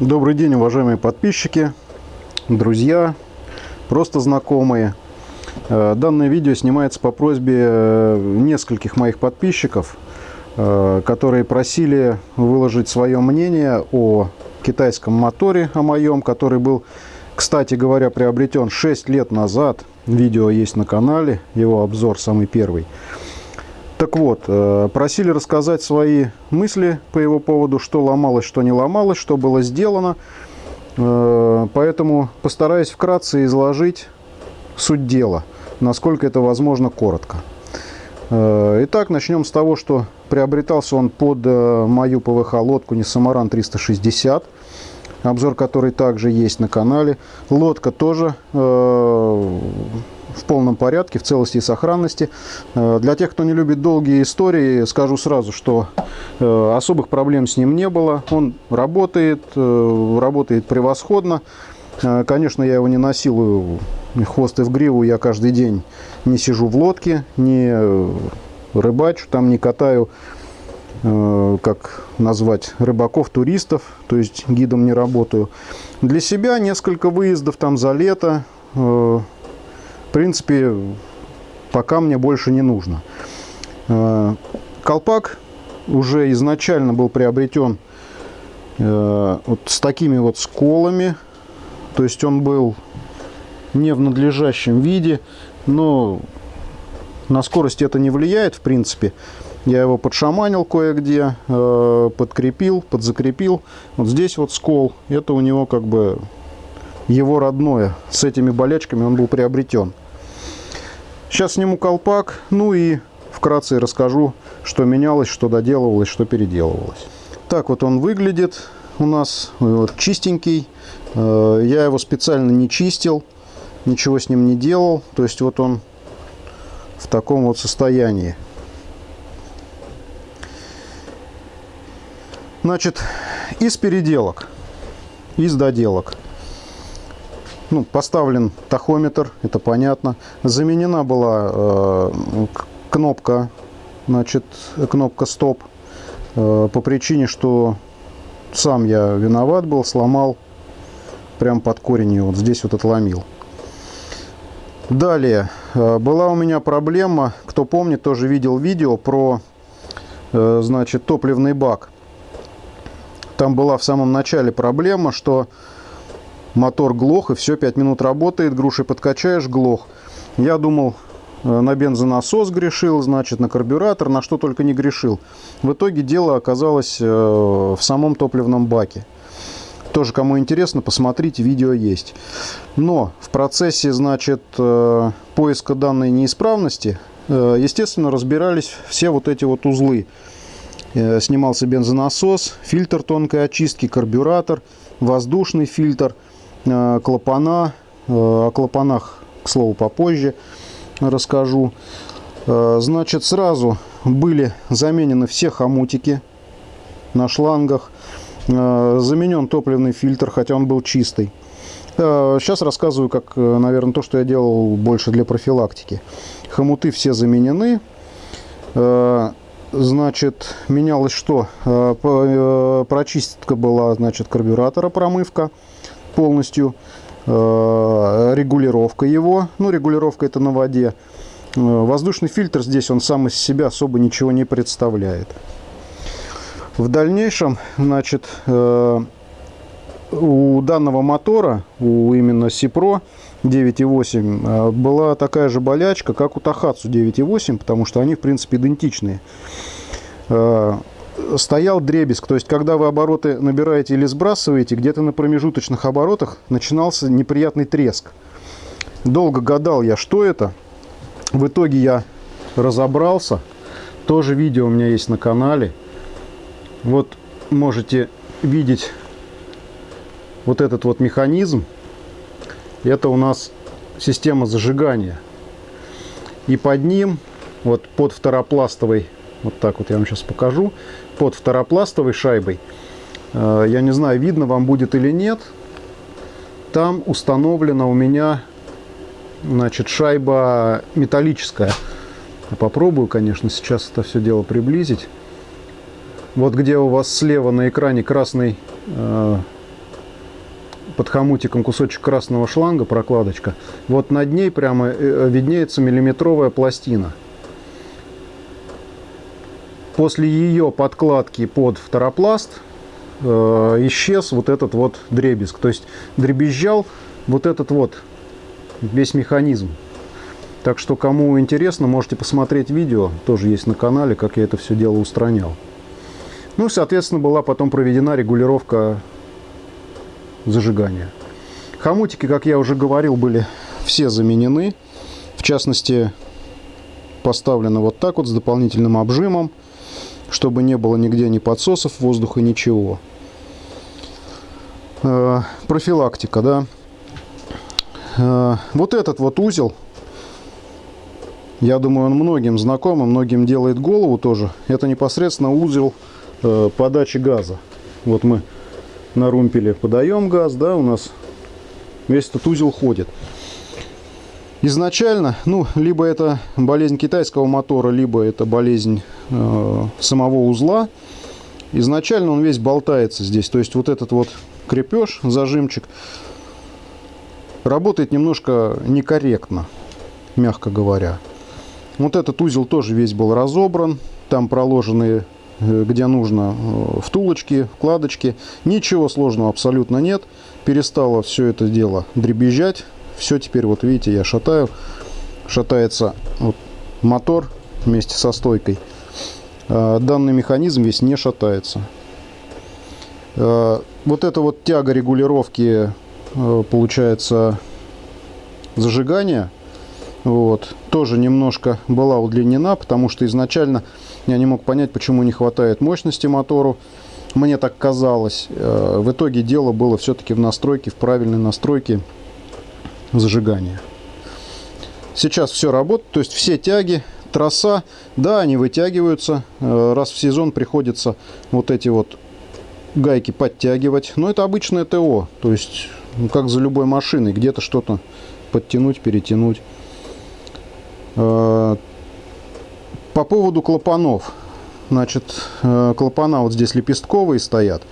Добрый день, уважаемые подписчики, друзья, просто знакомые. Э, данное видео снимается по просьбе э, нескольких моих подписчиков, э, которые просили выложить свое мнение о китайском моторе, о моем, который был, кстати говоря, приобретен 6 лет назад. Видео есть на канале, его обзор самый первый. Вот, э, просили рассказать свои мысли по его поводу, что ломалось, что не ломалось, что было сделано. Э, поэтому постараюсь вкратце изложить суть дела, насколько это возможно коротко. Э, итак, начнем с того, что приобретался он под мою ПВХ-лодку Несамаран 360, обзор которой также есть на канале. Лодка тоже в полном порядке, в целости и сохранности. Э, для тех, кто не любит долгие истории, скажу сразу, что э, особых проблем с ним не было. Он работает, э, работает превосходно. Конечно, я его не насилую хвост и в гриву, я каждый день не сижу в лодке, не рыбачу, там не катаю, как назвать, рыбаков, туристов, то есть гидом не работаю. Для себя несколько выездов там за лето, принципе, пока мне больше не нужно. Э, колпак уже изначально был приобретен э, вот с такими вот сколами. То есть он был не в надлежащем виде, но на скорость это не влияет, в принципе. Я его подшаманил кое-где, э, подкрепил, подзакрепил. Вот здесь вот скол, это у него как бы его родное. С этими болячками он был приобретен. Сейчас сниму колпак, ну и вкратце расскажу, что менялось, что доделывалось, что переделывалось. Так вот он выглядит у нас, вот, чистенький. Э, я его специально не чистил, ничего с ним не делал. То есть вот он в таком вот состоянии. Значит, из переделок, из доделок ну, поставлен тахометр, это понятно. Заменена была э, кнопка, значит, кнопка стоп э, по причине, что сам я виноват был, сломал прям под корень ее, вот здесь вот отломил. Далее, э, была у меня проблема, кто помнит, тоже видел видео про, э, значит, топливный бак. Там была в самом начале проблема, что мотор глох, и все, 5 минут работает, груши подкачаешь, глох. Я думал, э, на бензонасос грешил, значит, на карбюратор, на что только не грешил. В итоге дело оказалось э, в самом топливном баке. Тоже, кому интересно, посмотрите, видео есть. Но в процессе, значит, э, поиска данной неисправности, естественно, разбирались все вот эти вот узлы. Снимался бензонасос, фильтр тонкой очистки, карбюратор, воздушный фильтр – клапана. Э, о клапанах, к слову, попозже расскажу. Э, значит, сразу были заменены все хомутики на шлангах. Заменен топливный фильтр, хотя он был чистый. Сейчас рассказываю, как, наверное, то, что я делал больше для профилактики. Хомуты все заменены. Значит, менялось что? Прочистка была, значит, карбюратора, промывка полностью, э, регулировка его, ну регулировка это на воде. Э, воздушный фильтр здесь он сам из себя особо ничего не представляет. В дальнейшем, значит, э, у данного мотора, у именно Сипро 9.8, была такая же болячка, как у Тахатсу 9.8, потому что они, в принципе, идентичные стоял дребезг. То есть, когда вы обороты набираете или сбрасываете, где-то на промежуточных оборотах начинался неприятный треск. Долго гадал я, что это. В итоге я разобрался. Тоже видео у меня есть на канале. Вот можете видеть вот этот вот механизм. Это у нас система зажигания. И под ним, вот под второпластовой вот так вот я вам сейчас покажу. Под второпластовой шайбой. Э, я не знаю, видно вам будет или нет. Там установлена у меня значит, шайба металлическая. Попробую, конечно, сейчас это все дело приблизить. Вот где у вас слева на экране красный э, под хомутиком кусочек красного шланга, прокладочка. Вот над ней прямо э, виднеется миллиметровая пластина. После ее подкладки под второпласт э, исчез вот этот вот дребезг. То есть дребезжал вот этот вот весь механизм. Так что, кому интересно, можете посмотреть видео, тоже есть на канале, как я это все дело устранял. Ну, соответственно, была потом проведена регулировка зажигания. Хомутики, как я уже говорил, были все заменены. В частности, поставлено вот так вот с дополнительным обжимом, чтобы не было нигде ни подсосов воздуха, ничего. Э, профилактика, да. Э, вот этот вот узел, я думаю, он многим знаком, многим делает голову тоже. Это непосредственно узел э, подачи газа. Вот мы на румпеле подаем газ, да, у нас весь этот узел ходит. Изначально, ну, либо это болезнь китайского мотора, либо это болезнь э, самого узла. Изначально он весь болтается здесь. То есть вот этот вот крепеж, зажимчик, работает немножко некорректно, мягко говоря. Вот этот узел тоже весь был разобран. Там проложены Э, где нужно, э, втулочки, вкладочки. Ничего сложного абсолютно нет. Перестало все это дело дребезжать. Все теперь, вот видите, я шатаю. Шатается вот мотор вместе со стойкой. А данный механизм весь не шатается. А, вот эта вот тяга регулировки, э, получается, зажигания, вот, тоже немножко была удлинена, потому что изначально я не мог понять, почему не хватает мощности мотору. Мне так казалось. Э, в итоге дело было все-таки в настройке, в правильной настройке зажигания. Сейчас все работает, то есть все тяги, трасса, да, они вытягиваются. Э, раз в сезон приходится вот эти вот гайки подтягивать. Но это обычное ТО, то есть ну, как за любой машиной, где-то что-то подтянуть, перетянуть. Э, по поводу клапанов. Значит, э, клапана вот здесь лепестковые стоят.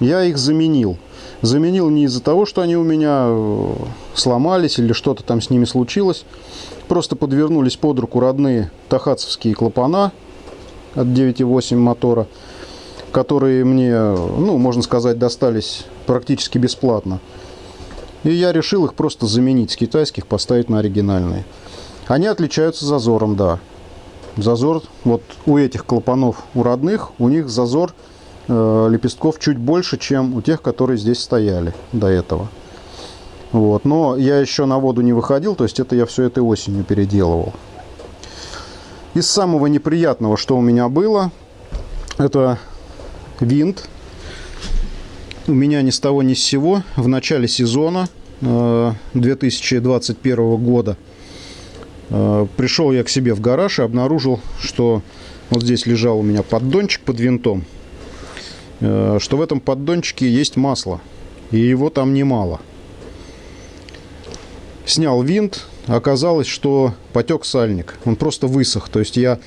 Я их заменил. Заменил не из-за того, что они у меня э, сломались или что-то там с ними случилось. Просто подвернулись под руку родные тахатцевские клапана от 9.8 мотора, которые мне, ну, можно сказать, достались практически бесплатно. И я решил их просто заменить с китайских, поставить на оригинальные. Они отличаются зазором, да. Зазор, вот у этих клапанов, у родных, у них зазор лепестков чуть больше, чем у тех, которые здесь стояли до этого. Вот. Но я еще на воду не выходил, то есть это я все этой осенью переделывал. Из самого неприятного, что у меня было, это винт. У меня ни с того ни с сего в начале сезона э, 2021 года Э, пришел я к себе в гараж и обнаружил, что вот здесь лежал у меня поддончик под винтом, э, что в этом поддончике есть масло, и его там немало. Снял винт, оказалось, что потек сальник, он просто высох. То есть я,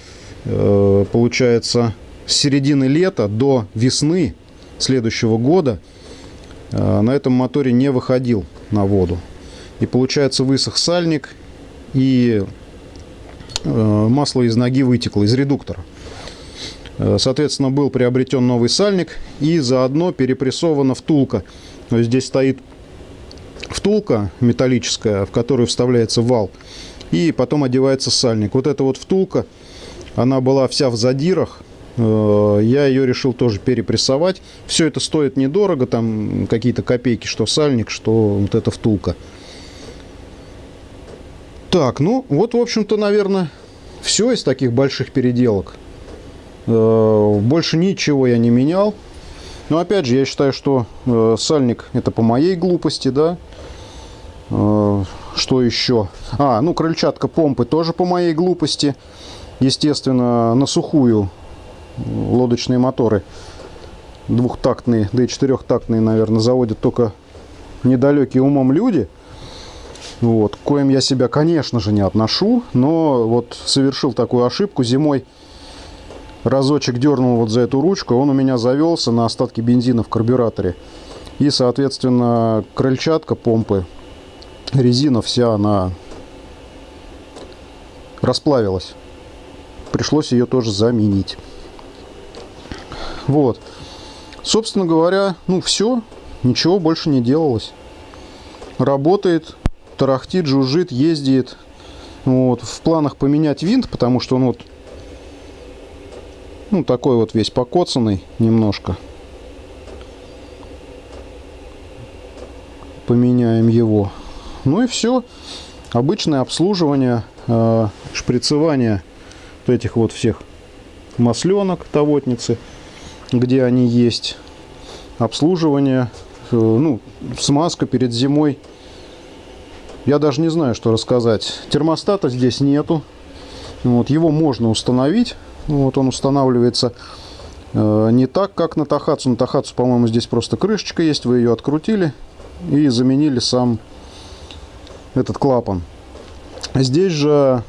э, получается, с середины лета до весны следующего года на этом моторе не выходил на воду. И получается высох сальник, и э, масло из ноги вытекло, из редуктора. Э, соответственно, был приобретен новый сальник и заодно перепрессована втулка. То есть здесь стоит втулка металлическая, в которую вставляется вал, и потом одевается сальник. Вот эта вот втулка, она была вся в задирах, э, я ее решил тоже перепрессовать. Все это стоит недорого, там какие-то копейки, что сальник, что вот эта втулка. Так, ну вот, в общем-то, наверное, все из таких больших переделок. Э, больше ничего я не менял. Но опять же, я считаю, что э, сальник это по моей глупости, да. Э, что еще? А, ну крыльчатка помпы тоже по моей глупости. Естественно, на сухую лодочные моторы двухтактные, да и четырехтактные, наверное, заводят только недалекие умом люди – вот, к коим я себя, конечно же, не отношу, но вот совершил такую ошибку зимой. Разочек дернул вот за эту ручку, он у меня завелся на остатки бензина в карбюраторе. И, соответственно, крыльчатка помпы, резина вся, она расплавилась. Пришлось ее тоже заменить. Вот. Собственно говоря, ну все, ничего больше не делалось. Работает, тарахтит, жужжит, ездит. Вот. В планах поменять винт, потому что он вот ну, такой вот весь покоцанный немножко. Поменяем его. Ну и все. Обычное обслуживание, э, шприцевание вот этих вот всех масленок тавотницы, где они есть. Обслуживание, э, ну, смазка перед зимой. Я даже не знаю, что рассказать. Термостата здесь нету. Вот, его можно установить. Вот он устанавливается э, не так, как на Тахацу. На Тахацу, по-моему, здесь просто крышечка есть. Вы ее открутили и заменили сам этот клапан. Здесь же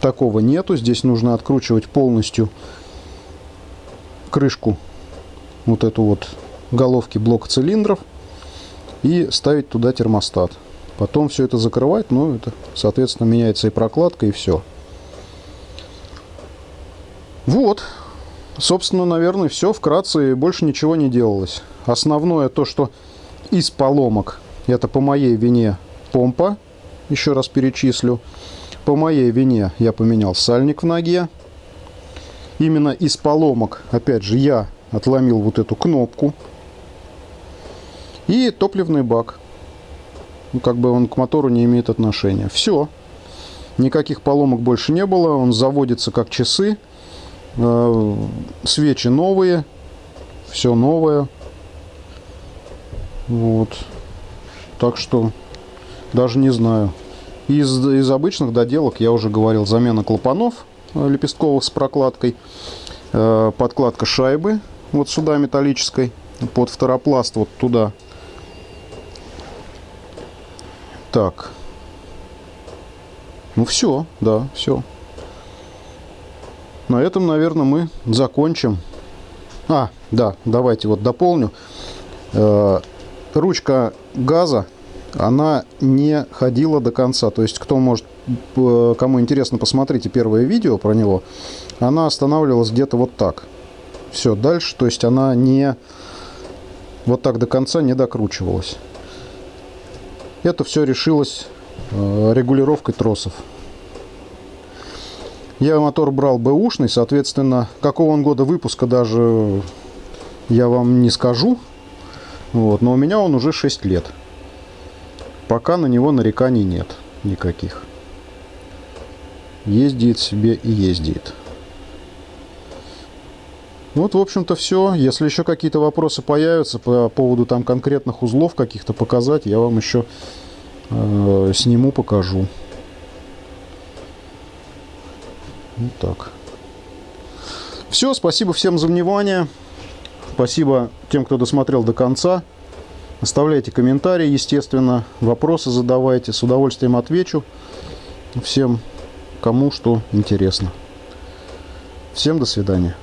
такого нету. Здесь нужно откручивать полностью крышку вот эту вот головки блока цилиндров и ставить туда термостат. Потом все это закрывать, ну это, соответственно, меняется и прокладка, и все. Вот, собственно, наверное, все. Вкратце больше ничего не делалось. Основное то, что из поломок, это по моей вине помпа, еще раз перечислю. По моей вине я поменял сальник в ноге. Именно из поломок, опять же, я отломил вот эту кнопку. И топливный бак. Ну, как бы он к мотору не имеет отношения. Все. Никаких поломок больше не было. Он заводится как часы. Э, свечи новые, все новое. Вот. Так что даже не знаю. Из, из обычных доделок я уже говорил, замена клапанов э, лепестковых с прокладкой, э, подкладка шайбы вот сюда металлической, под второпласт вот туда. Так. Ну все, да, все. На этом, наверное, мы закончим. А, да, давайте вот дополню. Э, ручка газа, она не ходила до конца. То есть, кто может, э, кому интересно, посмотрите первое видео про него. Она останавливалась где-то вот так. Все, дальше, то есть она не вот так до конца не докручивалась. Это все решилось э, регулировкой тросов. Я мотор брал бэушный, соответственно, какого он года выпуска даже я вам не скажу. Вот, но у меня он уже 6 лет. Пока на него нареканий нет никаких. Ездит себе и ездит. Вот, в общем-то, все. Если еще какие-то вопросы появятся по поводу там конкретных узлов каких-то показать, я вам еще э, сниму, покажу. Вот так. Все, спасибо всем за внимание. Спасибо тем, кто досмотрел до конца. Оставляйте комментарии, естественно, вопросы задавайте. С удовольствием отвечу всем, кому что интересно. Всем до свидания.